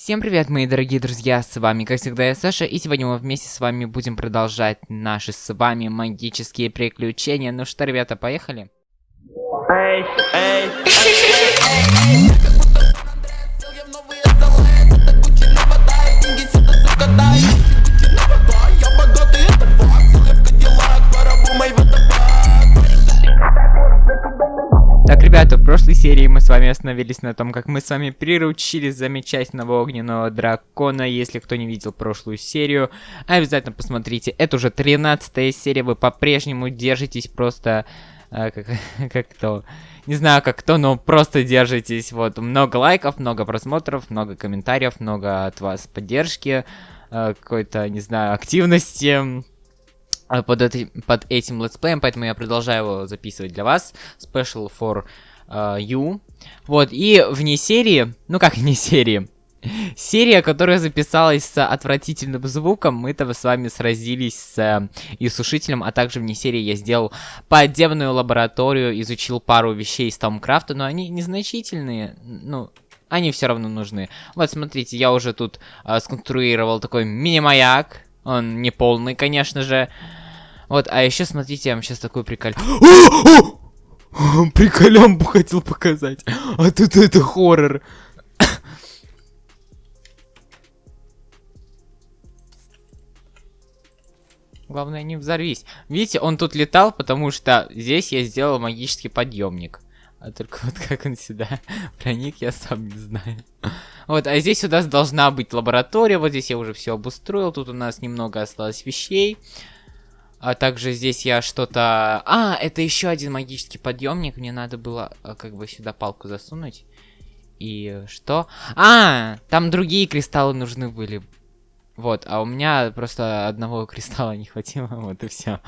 Всем привет, мои дорогие друзья, с вами, как всегда, я Саша, и сегодня мы вместе с вами будем продолжать наши с вами магические приключения. Ну что, ребята, поехали? Эй, эй, эй, ребята, в прошлой серии мы с вами остановились на том, как мы с вами приручили замечательного огненного дракона. Если кто не видел прошлую серию, обязательно посмотрите. Это уже 13 серия, вы по-прежнему держитесь просто... Э, как, как то... Не знаю, как кто, но просто держитесь. Вот, много лайков, много просмотров, много комментариев, много от вас поддержки, э, какой-то, не знаю, активности под, эти, под этим летсплеем, поэтому я продолжаю его записывать для вас. Special for uh, You. Вот, и вне серии, ну как вне серии, серия, которая записалась с отвратительным звуком, мы-то с вами сразились с э, иссушителем, а также вне серии я сделал подземную лабораторию, изучил пару вещей из Томкрафта, но они незначительные, ну, они все равно нужны. Вот, смотрите, я уже тут э, сконструировал такой мини-маяк, он не полный, конечно же. Вот, а еще, смотрите, я вам сейчас такой прикол... Приколямбу хотел показать. А тут это хоррор. Главное, не взорвись. Видите, он тут летал, потому что здесь я сделал магический подъемник. А только вот как он сюда проник, я сам не знаю. Вот, а здесь у нас должна быть лаборатория. Вот здесь я уже все обустроил. Тут у нас немного осталось вещей. А также здесь я что-то... А, это еще один магический подъемник. Мне надо было а, как бы сюда палку засунуть. И что? А, там другие кристаллы нужны были. Вот, а у меня просто одного кристалла не хватило, вот и все.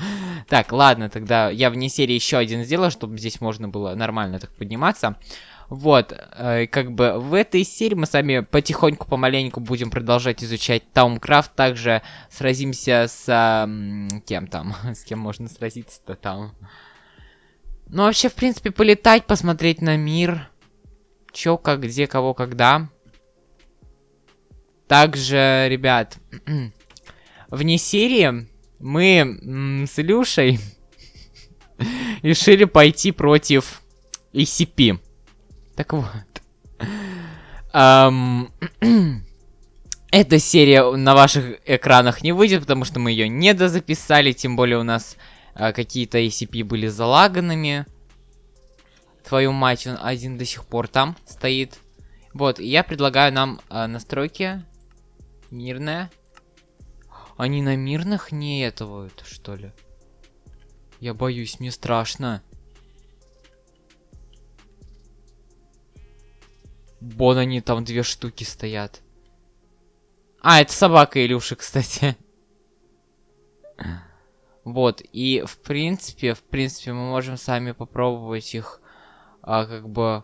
Так, ладно, тогда я вне серии еще один сделаю, чтобы здесь можно было нормально так подниматься. Вот, э, как бы в этой серии мы сами потихоньку, помаленьку будем продолжать изучать Таумкрафт. Также сразимся с... Э, кем там? С кем можно сразиться-то там? Ну, вообще, в принципе, полетать, посмотреть на мир. Чё, как, где, кого, когда. Также, ребят, вне серии мы с Илюшей решили пойти против ECP. Так вот. Um, эта серия на ваших экранах не выйдет, потому что мы ее не дозаписали, тем более у нас uh, какие-то ACP были залаганными. Твою мать, он один до сих пор там стоит. Вот, я предлагаю нам uh, настройки. Мирная. Они на мирных не этого, что ли? Я боюсь, мне страшно. Бон, они там две штуки стоят. А, это собака Илюши, кстати. Вот, и в принципе, в принципе, мы можем сами попробовать их, а, как бы,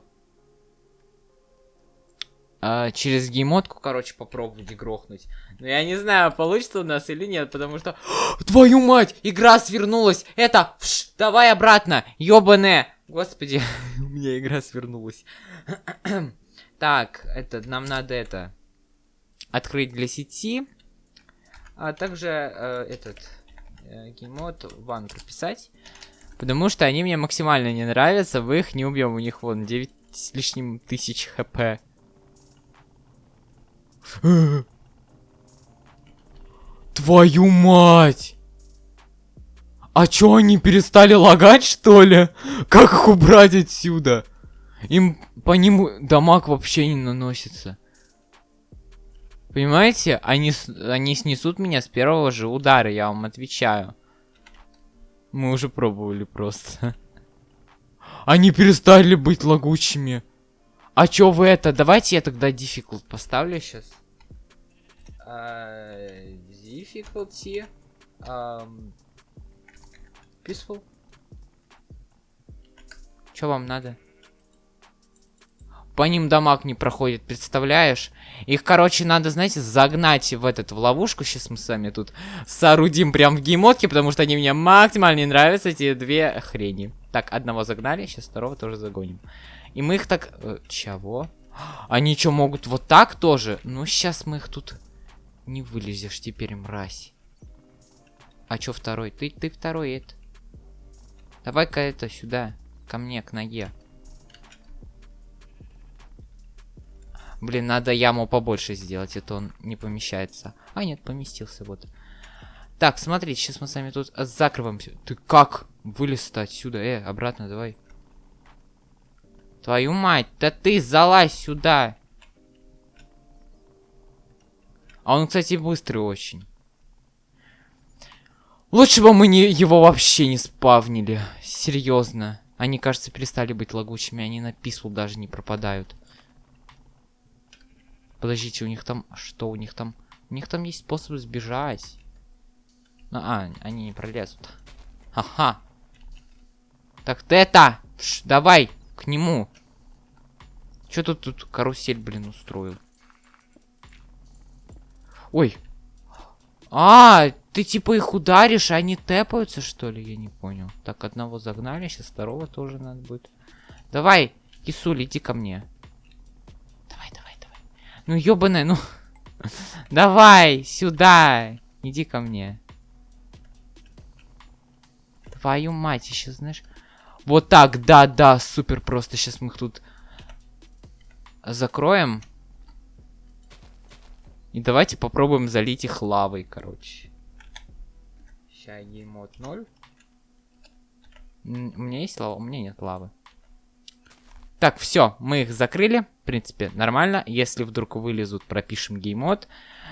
а, через геймотку, короче, попробовать грохнуть. Но я не знаю, получится у нас или нет, потому что... Твою мать! Игра свернулась! Это... Вш, давай обратно! Ёбаное! Господи, у меня игра свернулась. Так, это, нам надо это открыть для сети, а также э, этот э, геймод ван прописать, потому что они мне максимально не нравятся, вы их не убьем, у них вон 9 с лишним тысяч хп. Твою мать! А чё, они перестали лагать, что ли? Как их убрать отсюда? Им по ним дамаг вообще не наносится. Понимаете? Они, они снесут меня с первого же удара, я вам отвечаю. Мы уже пробовали просто. Они перестали быть лагучими. А чё вы это? Давайте я тогда difficult поставлю сейчас. Uh, difficulty. Um, peaceful. Чё вам надо? По ним дамаг не проходит, представляешь? Их, короче, надо, знаете, загнать в этот, в ловушку. Сейчас мы с вами тут соорудим прям в геймотке, потому что они мне максимально не нравятся, эти две хрени. Так, одного загнали, сейчас второго тоже загоним. И мы их так... Э, чего? Они что, могут вот так тоже? Ну, сейчас мы их тут не вылезешь теперь, мразь. А чё второй? Ты, ты второй это. Давай-ка это сюда. Ко мне, к ноге. Блин, надо яму побольше сделать, это он не помещается. А, нет, поместился, вот. Так, смотрите, сейчас мы с вами тут закрываемся. Ты как вылез-то отсюда? Э, обратно давай. Твою мать, да ты залазь сюда. А он, кстати, быстрый очень. Лучше бы мы не, его вообще не спавнили. Серьезно. Они, кажется, перестали быть лагучими. Они на писул даже не пропадают. Подождите, у них там... Что у них там? У них там есть способ сбежать. Ну, а, они не пролезут. Ага. Так ты это! Ш, давай, к нему. Что тут тут карусель, блин, устроил? Ой. А, ты типа их ударишь, а они тэпаются, что ли? Я не понял. Так, одного загнали, сейчас второго тоже надо будет. Давай, кисуль, иди ко мне. Ну, ёбаная, ну... Давай, сюда! Иди ко мне. Твою мать, еще знаешь... Вот так, да, да, супер просто. Сейчас мы их тут закроем. И давайте попробуем залить их лавой, короче. Сейчас геймод 0. У меня есть лава? У меня нет лавы. Так, все, мы их закрыли. Принципе, нормально. Если вдруг вылезут, пропишем геймод.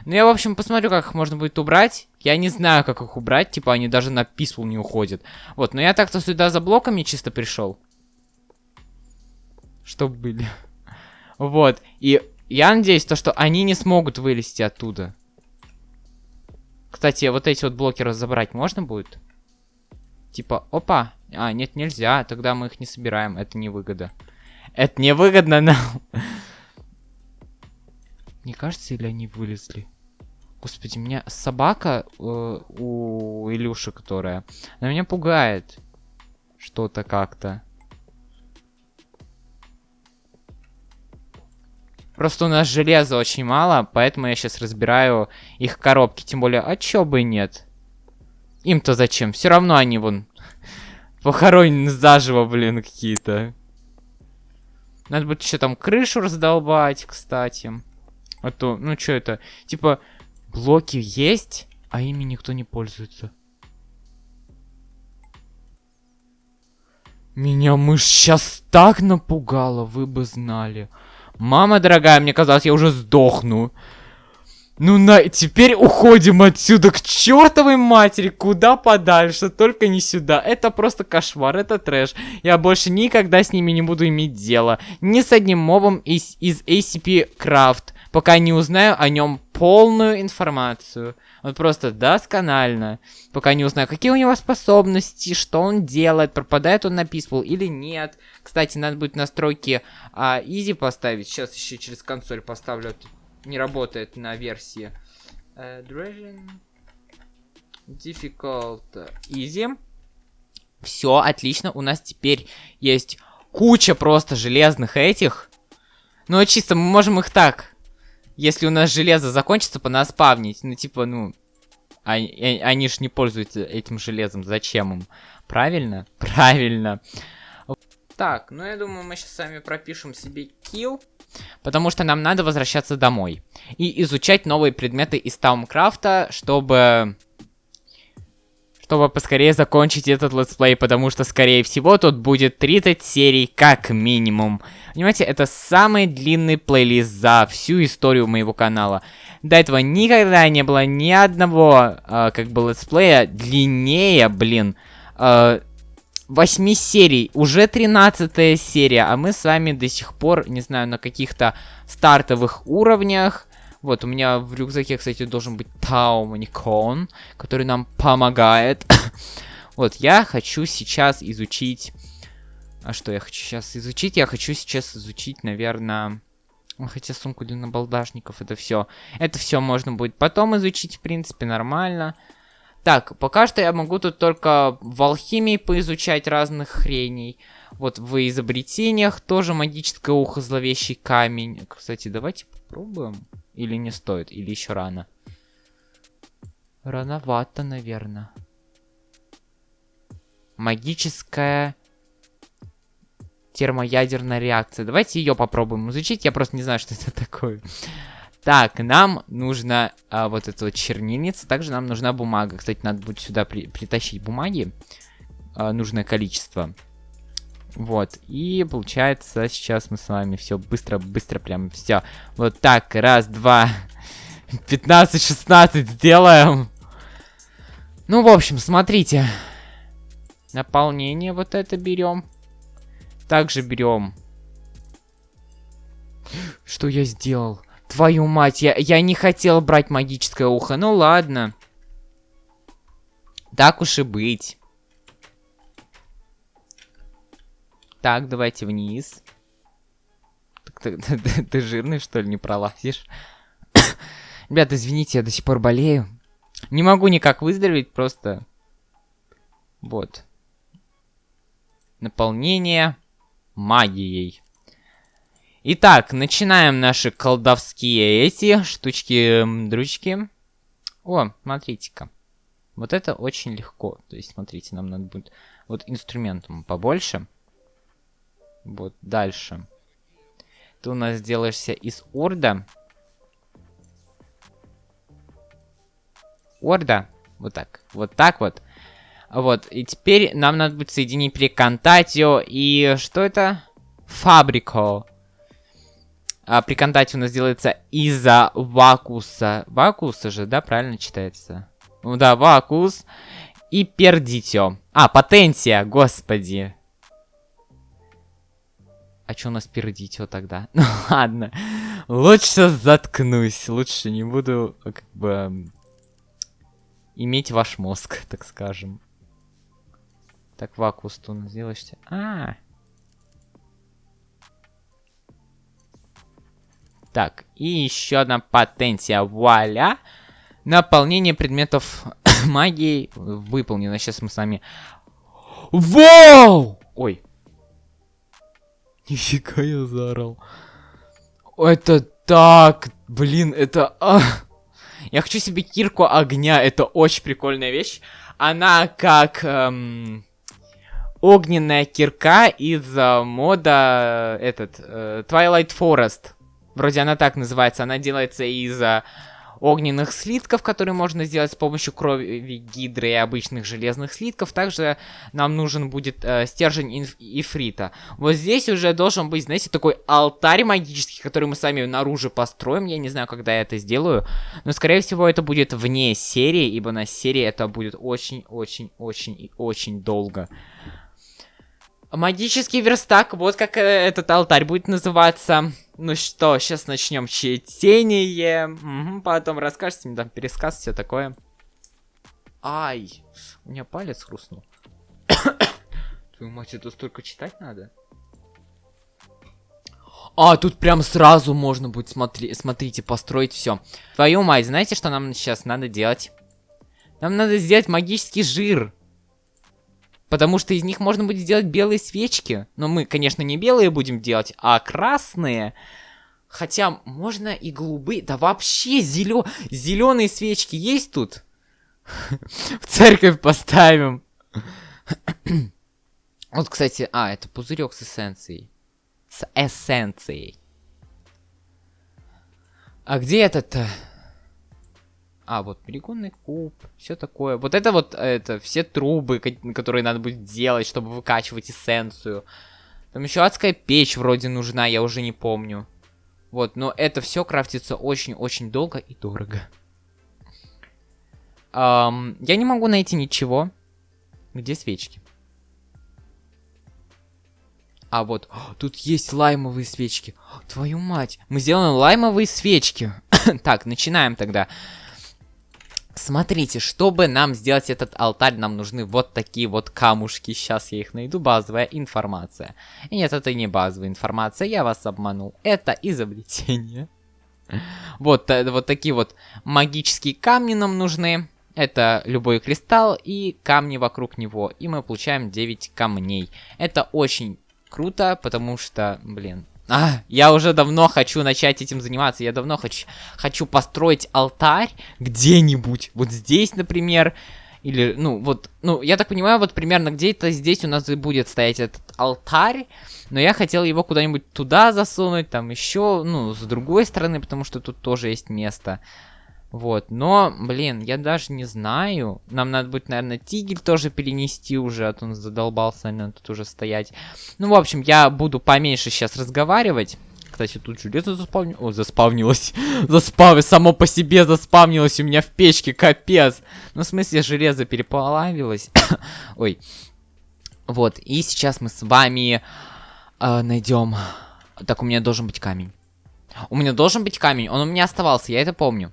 Ну, я, в общем, посмотрю, как их можно будет убрать. Я не знаю, как их убрать. Типа, они даже на писфул не уходят. Вот, но я так-то сюда за блоками чисто пришел. Чтоб были. Вот. И я надеюсь, то, что они не смогут вылезти оттуда. Кстати, вот эти вот блоки разобрать можно будет? Типа, опа. А, нет, нельзя. Тогда мы их не собираем. Это невыгода. Это невыгодно нам. Не кажется, или они вылезли? Господи, меня собака э, у Илюши, которая, она меня пугает. Что-то как-то. Просто у нас железа очень мало, поэтому я сейчас разбираю их коробки. Тем более, а чё бы нет? Им-то зачем? Все равно они вон похоронены заживо, блин, какие-то. Надо будет еще там крышу раздолбать, кстати. А то, ну что это? Типа, блоки есть, а ими никто не пользуется. Меня мышь сейчас так напугала, вы бы знали. Мама дорогая, мне казалось, я уже сдохну. Ну, на, теперь уходим отсюда к чертовой матери, куда подальше, только не сюда. Это просто кошмар, это трэш. Я больше никогда с ними не буду иметь дело. Ни с одним мобом из, из ACP Craft, пока не узнаю о нем полную информацию. Вот просто досконально. Пока не узнаю, какие у него способности, что он делает, пропадает он на Peaceful или нет. Кстати, надо будет настройки а, Easy поставить. Сейчас еще через консоль поставлю не работает на версии. Uh, Dragon Difficult Easy. Все, отлично. У нас теперь есть куча просто железных этих. Ну, чисто мы можем их так. Если у нас железо закончится, по нас спавнить. Ну, типа, ну... Они, они ж не пользуются этим железом. Зачем им? Правильно? Правильно. Так, ну я думаю, мы сейчас с вами пропишем себе kill. Потому что нам надо возвращаться домой. И изучать новые предметы из Thaumcraft а, чтобы... Чтобы поскорее закончить этот летсплей, потому что, скорее всего, тут будет 30 серий как минимум. Понимаете, это самый длинный плейлист за всю историю моего канала. До этого никогда не было ни одного, э, как бы, летсплея длиннее, блин, э, 8 серий, уже 13 серия, а мы с вами до сих пор, не знаю, на каких-то стартовых уровнях. Вот, у меня в рюкзаке, кстати, должен быть Тауманикон, который нам помогает. вот, я хочу сейчас изучить... А что я хочу сейчас изучить? Я хочу сейчас изучить, наверное... Хотя сумку для набалдашников, это все. Это все можно будет потом изучить, в принципе, нормально. Так, пока что я могу тут только в алхимии поизучать разных хреней. Вот в изобретениях тоже магическое ухо, зловещий камень. Кстати, давайте попробуем. Или не стоит, или еще рано. Рановато, наверное. Магическая термоядерная реакция. Давайте ее попробуем изучить. Я просто не знаю, что это такое. Так, нам нужно а, вот эта вот чернильница. Также нам нужна бумага. Кстати, надо будет сюда при притащить бумаги. А, нужное количество. Вот. И получается, сейчас мы с вами все быстро-быстро прям все. Вот так. Раз, два, 15, 16 сделаем. Ну, в общем, смотрите. Наполнение вот это берем. Также берем... Что я сделал? Твою мать, я, я не хотел брать магическое ухо. Ну ладно. Так уж и быть. Так, давайте вниз. Ты, ты, ты, ты жирный, что ли, не пролазишь? Ребят, извините, я до сих пор болею. Не могу никак выздороветь, просто... Вот. Наполнение магией. Итак, начинаем наши колдовские эти штучки-дрючки. О, смотрите-ка. Вот это очень легко. То есть, смотрите, нам надо будет вот инструментом побольше. Вот, дальше. Ты у нас делаешься из орда. Орда. Вот так. Вот так вот. Вот, и теперь нам надо будет соединить приконтатио и... Что это? Фабрико. А приконтатио у нас делается из-за вакуса. Вакуса же, да, правильно читается? Ну да, вакус. И пердитио. А, потенция, господи. А что у нас пердитио тогда? Ну ладно. Лучше заткнусь. Лучше не буду, как бы, иметь ваш мозг, так скажем. Так, вакуус ты сделаешься. А, -а, а. Так, и еще одна потенция. Вуаля! Наполнение предметов магии выполнено. Сейчас мы с вами... Вау! Ой. Нифига я заорал. Это так... Блин, это... А... Я хочу себе кирку огня. Это очень прикольная вещь. Она как... Эм огненная кирка из uh, мода этот uh, Twilight Forest. Вроде она так называется. Она делается из uh, огненных слитков, которые можно сделать с помощью крови гидры и обычных железных слитков. Также нам нужен будет э, стержень ифрита. Вот здесь уже должен быть, знаете, такой алтарь магический, который мы сами наружу построим. Я не знаю, когда я это сделаю. Но, скорее всего, это будет вне серии, ибо на серии это будет очень-очень-очень и очень долго. Магический верстак, вот как э, этот алтарь будет называться. Ну что, сейчас начнем чтение. Угу, потом расскажете мне там пересказ, все такое. Ай, у меня палец хрустнул. Твою мать, это столько читать надо? А, тут прям сразу можно будет, смотри, смотрите, построить все. Твою мать, знаете, что нам сейчас надо делать? Нам надо сделать магический жир. Потому что из них можно будет сделать белые свечки. Но мы, конечно, не белые будем делать, а красные. Хотя можно и голубые. Да вообще зелё... зеленые свечки есть тут? В церковь поставим. Вот, кстати, а, это пузырек с эссенцией. С эссенцией. А где этот-то? А, вот перегонный куб, все такое. Вот это вот, это, все трубы, которые надо будет делать, чтобы выкачивать эссенцию. Там еще адская печь вроде нужна, я уже не помню. Вот, но это все крафтится очень-очень долго и дорого. Um, я не могу найти ничего. Где свечки? А вот, тут есть лаймовые свечки. Твою мать, мы сделаем лаймовые свечки. так, начинаем тогда. Смотрите, чтобы нам сделать этот алтарь, нам нужны вот такие вот камушки. Сейчас я их найду. Базовая информация. Нет, это не базовая информация, я вас обманул. Это изобретение. Вот, э, вот такие вот магические камни нам нужны. Это любой кристалл и камни вокруг него. И мы получаем 9 камней. Это очень круто, потому что, блин, а, я уже давно хочу начать этим заниматься. Я давно хочу, хочу построить алтарь где-нибудь. Вот здесь, например. Или, ну, вот, ну, я так понимаю, вот примерно где-то здесь у нас и будет стоять этот алтарь. Но я хотел его куда-нибудь туда засунуть, там еще, ну, с другой стороны, потому что тут тоже есть место. Вот, но, блин, я даже не знаю. Нам надо будет, наверное, тигель тоже перенести уже, а то он задолбался, наверное, тут уже стоять. Ну, в общем, я буду поменьше сейчас разговаривать. Кстати, тут железо заспавнилось. О, заспавнилось. Заспав... Само по себе заспавнилось у меня в печке, капец. Ну, в смысле, железо переплавилось. Ой. Вот, и сейчас мы с вами э, найдем... Так, у меня должен быть камень. У меня должен быть камень, он у меня оставался, я это помню.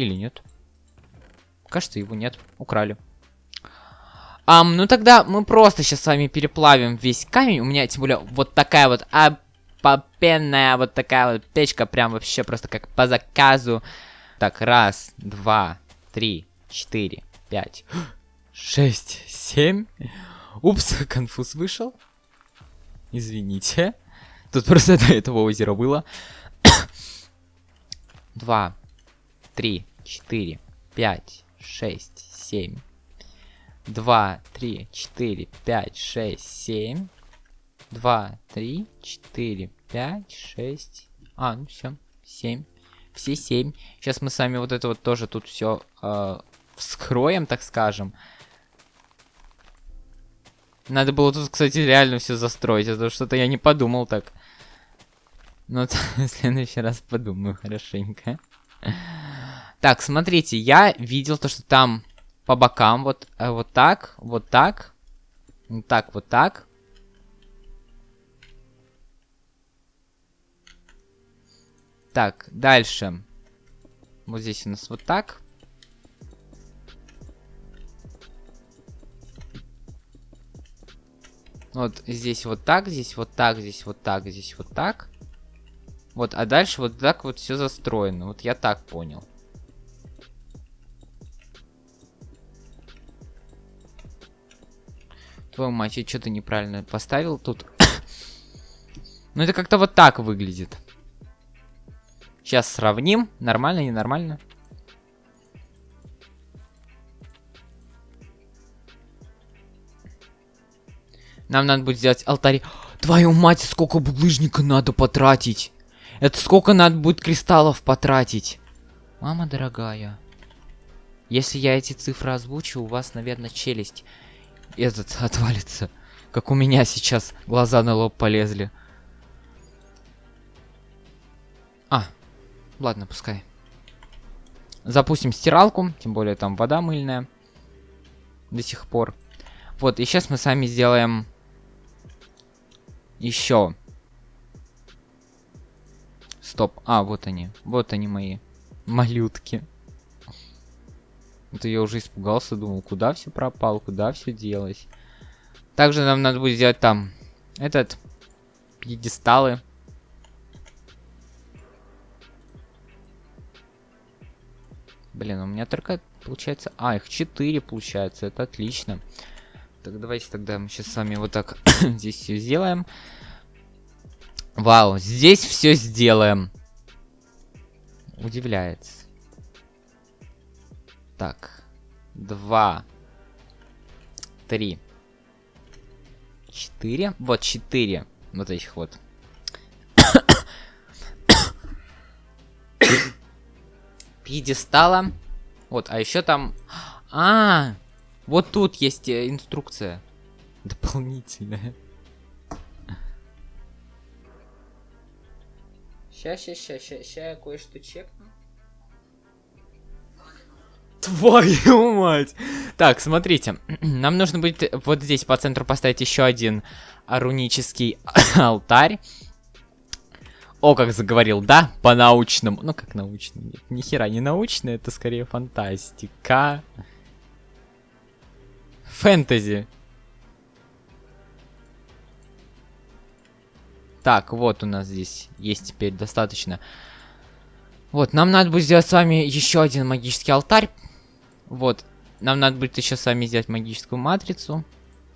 Или нет? Кажется, его нет. Украли. Ам, ну тогда мы просто сейчас с вами переплавим весь камень. У меня, тем более, вот такая вот опопенная вот такая вот печка. Прям вообще просто как по заказу. Так, раз, два, три, четыре, пять, шесть, семь. Упс, конфуз вышел. Извините. Тут просто до этого озера было. Два, три, четыре, пять, шесть, семь. Два, три, четыре, пять, шесть, семь. Два, три, четыре, пять, шесть. А, ну все, семь. Все семь. Сейчас мы с вами вот это вот тоже тут все э, вскроем, так скажем. Надо было тут, кстати, реально все застроить, а то что-то я не подумал так. Но в следующий раз подумаю хорошенько. Так, смотрите, я видел то, что там по бокам вот, э, вот так, вот так, вот так, вот так. Так, дальше. Вот здесь у нас вот так. Вот здесь вот так, здесь вот так, здесь вот так, здесь вот так. Вот, а дальше вот так вот все застроено. Вот я так понял. Твою мать, я что-то неправильно поставил тут. ну, это как-то вот так выглядит. Сейчас сравним. Нормально, ненормально. Нам надо будет сделать алтарь. Твою мать, сколько булыжника надо потратить. Это сколько надо будет кристаллов потратить. Мама дорогая. Если я эти цифры озвучу, у вас, наверное, челюсть этот отвалится. Как у меня сейчас глаза на лоб полезли. А, ладно, пускай. Запустим стиралку, тем более там вода мыльная. До сих пор. Вот, и сейчас мы сами сделаем еще. Стоп. А, вот они. Вот они мои малютки. Это я уже испугался, думал, куда все пропал, куда все делось. Также нам надо будет сделать там этот пьедесталы. Блин, у меня только получается... А, их 4 получается, это отлично. Так, давайте тогда мы сейчас с вами вот так здесь все сделаем. Вау, здесь все сделаем. Удивляется. Так. Два. Три. Четыре. Вот четыре. Вот этих вот. Пьедестала. Вот, а еще там... А, вот тут есть э, инструкция. Дополнительная. Сейчас, сейчас, сейчас, сейчас я кое-что чекну. Твою мать! Так, смотрите. Нам нужно будет вот здесь по центру поставить еще один рунический алтарь. О, как заговорил, да? По-научному. Ну, как научно. Нет, ни хера не научно, это скорее фантастика. Фэнтези. Так, вот у нас здесь есть теперь достаточно. Вот, нам надо будет сделать с вами еще один магический алтарь. Вот. Нам надо будет еще с вами сделать магическую матрицу.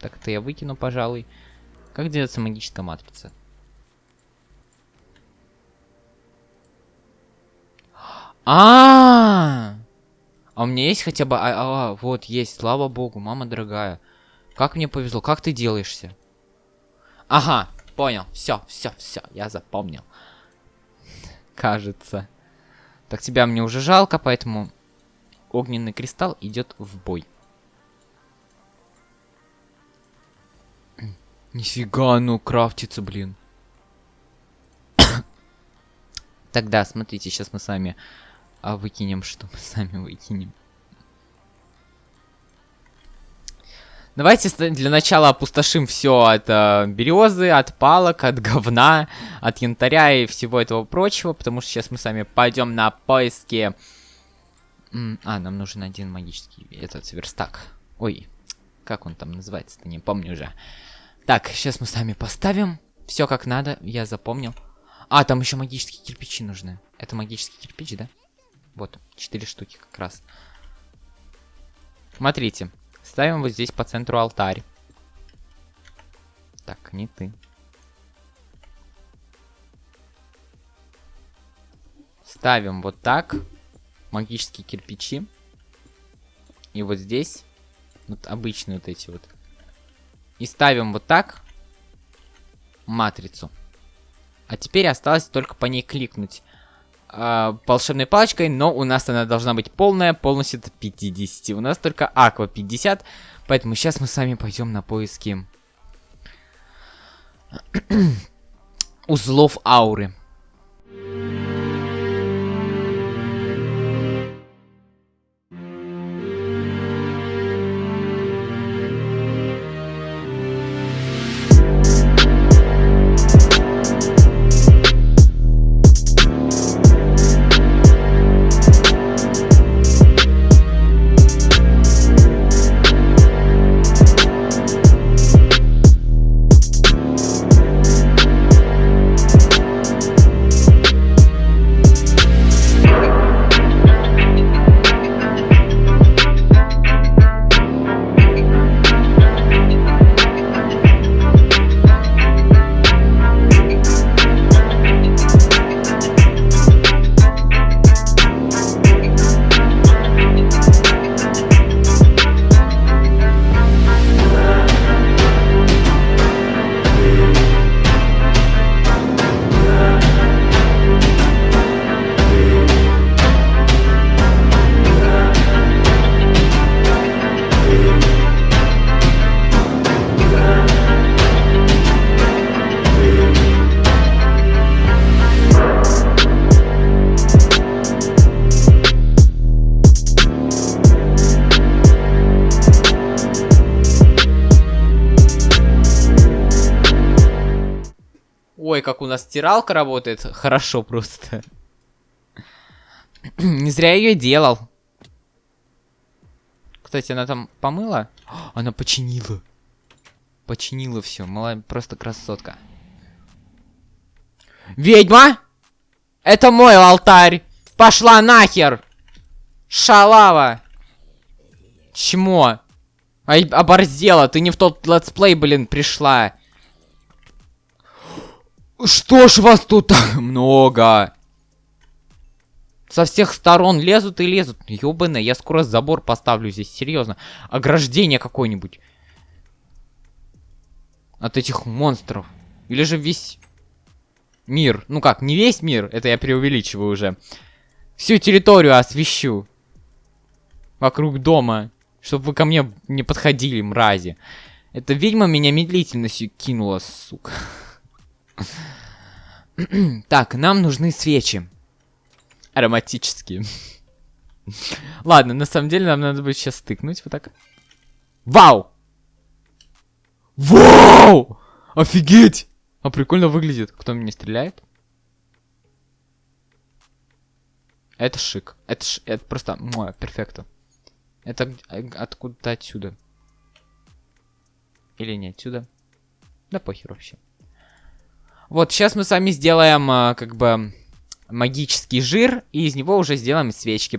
Так, это я выкину, пожалуй. Как делается магическая матрица? А, -а, -а, а у меня есть хотя бы... А, а, вот, есть, слава богу, мама дорогая. Как мне повезло, как ты делаешься? Ага, понял, все, все, все, я запомнил. Кажется. Так, тебя мне уже жалко, поэтому огненный кристалл идет в бой. Нифига, ну крафтится, блин. Тогда, смотрите, сейчас мы с вами а, выкинем, что мы сами выкинем. Давайте для начала опустошим все от э, березы, от палок, от говна, от янтаря и всего этого прочего, потому что сейчас мы с вами пойдем на поиски... А, нам нужен один магический этот верстак. Ой, как он там называется-то, не помню уже. Так, сейчас мы с вами поставим все как надо, я запомнил. А, там еще магические кирпичи нужны. Это магический кирпич, да? Вот, четыре штуки как раз. Смотрите. Ставим вот здесь по центру алтарь. Так, не ты. Ставим вот так. Магические кирпичи. И вот здесь. Вот обычные вот эти вот. И ставим вот так. Матрицу. А теперь осталось только по ней кликнуть э, волшебной палочкой, но у нас она должна быть полная, полностью до 50. У нас только аква 50, поэтому сейчас мы с вами пойдем на поиски узлов ауры. Стиралка работает. Хорошо просто. Не зря ее делал. Кстати, она там помыла? Она починила. Починила все. Мала, просто красотка. Ведьма! Это мой алтарь! Пошла нахер! Шалава! Чмо? Ай, оборзела, ты не в тот летсплей, блин, пришла. Что ж вас тут много? Со всех сторон лезут и лезут. Ёбаный, я скоро забор поставлю здесь, серьезно. Ограждение какое-нибудь. От этих монстров. Или же весь мир. Ну как, не весь мир, это я преувеличиваю уже. Всю территорию освещу. Вокруг дома. Чтобы вы ко мне не подходили, мрази. Эта ведьма меня медлительно кинула, сука. Так, нам нужны свечи. Ароматические. Ладно, на самом деле нам надо будет сейчас стыкнуть вот так. Вау! Вау! Офигеть! А прикольно выглядит. Кто меня стреляет? Это шик. Это, ш... это просто... Муа, перфекто. Это откуда-то отсюда. Или не отсюда. Да похер вообще. Вот, сейчас мы с вами сделаем, а, как бы, магический жир, и из него уже сделаем свечки.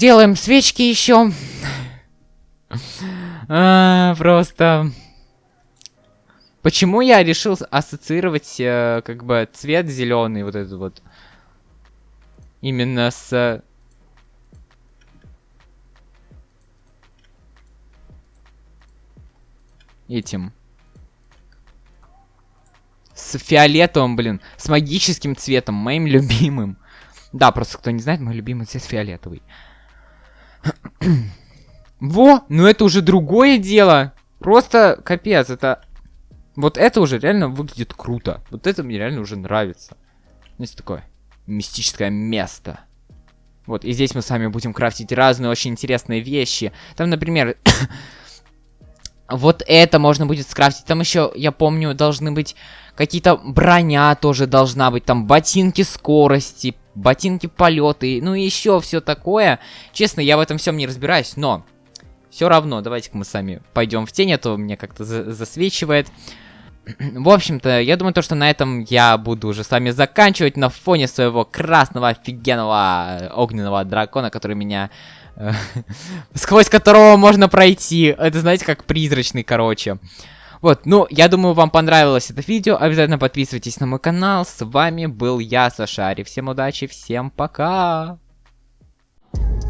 Делаем свечки еще. А, просто... Почему я решил ассоциировать, э, как бы, цвет зеленый, вот этот вот, именно с... Этим. С фиолетовым, блин, с магическим цветом, моим любимым. Да, просто кто не знает, мой любимый цвет фиолетовый. Во, ну это уже другое дело. Просто капец, это вот это уже реально выглядит круто. Вот это мне реально уже нравится. Здесь такое мистическое место. Вот, и здесь мы с вами будем крафтить разные очень интересные вещи. Там, например, вот это можно будет скрафтить. Там еще, я помню, должны быть какие-то броня тоже должна быть. Там ботинки скорости, ботинки полеты, ну и еще все такое. Честно, я в этом всем не разбираюсь, но все равно, давайте-ка мы сами пойдем в тень, а то меня как-то за засвечивает. В общем-то, я думаю, то, что на этом я буду уже с вами заканчивать на фоне своего красного офигенного огненного дракона, который меня... Э, сквозь которого можно пройти. Это, знаете, как призрачный, короче. Вот, ну, я думаю, вам понравилось это видео. Обязательно подписывайтесь на мой канал. С вами был я, Сашари. Всем удачи, всем пока! Thank you